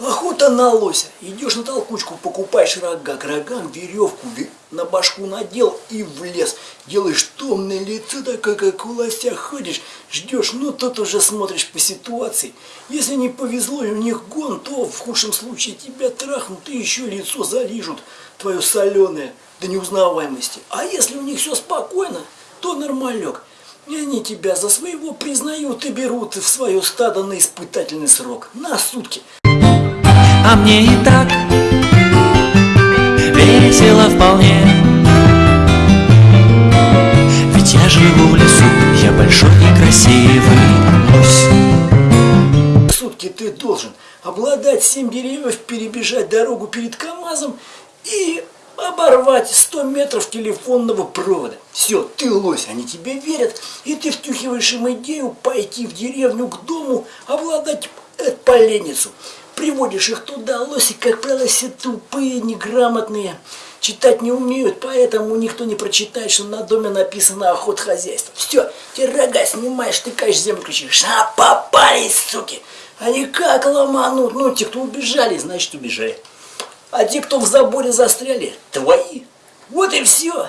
Охота на лося. Идешь на толкучку, покупаешь рога, к рогам веревку на башку надел и в лес. Делаешь томное лицо, такое, как у лося ходишь, ждешь, ну тут уже смотришь по ситуации. Если не повезло и у них гон, то в худшем случае тебя трахнут и еще лицо залижут, твое соленое до неузнаваемости. А если у них все спокойно, то нормалек. И они тебя за своего признают и берут в свое стадо на испытательный срок. На сутки. А мне и так весело вполне Ведь я живу в лесу, я большой и красивый лось Сутки ты должен обладать семь деревьев, перебежать дорогу перед КамАЗом и оборвать 100 метров телефонного провода. Все, ты лось, они тебе верят, и ты втюхиваешь им идею пойти в деревню к дому, обладать э, поленницу. Приводишь их туда, лоси, как правило, все тупые, неграмотные, читать не умеют, поэтому никто не прочитает, что на доме написано охот хозяйства. Все, те рога снимаешь, тыкаешь землю, кричишь, а попались, суки! Они как ломанут, ну, те, кто убежали, значит, убежали. А те, кто в заборе застряли, твои. Вот и все.